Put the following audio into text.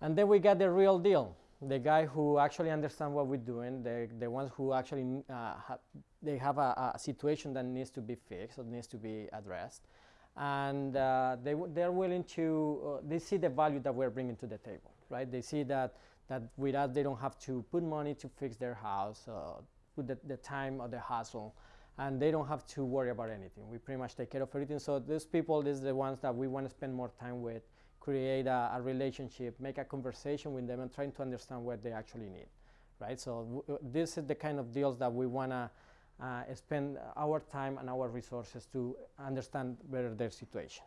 And then we got the real deal, the guy who actually understands what we're doing, the, the ones who actually uh, ha they have a, a, situation that needs to be fixed or needs to be addressed. And uh, they, they're willing to, uh, they see the value that we're bringing to the table, right? They see that, that with us, they don't have to put money to fix their house, uh, put the, the time or the hassle, and they don't have to worry about anything. We pretty much take care of everything. So these people, these are the ones that we want to spend more time with, create a, a, relationship, make a conversation with them and trying to understand what they actually need, right? So this is the kind of deals that we want to uh, spend our time and our resources to understand better their situation.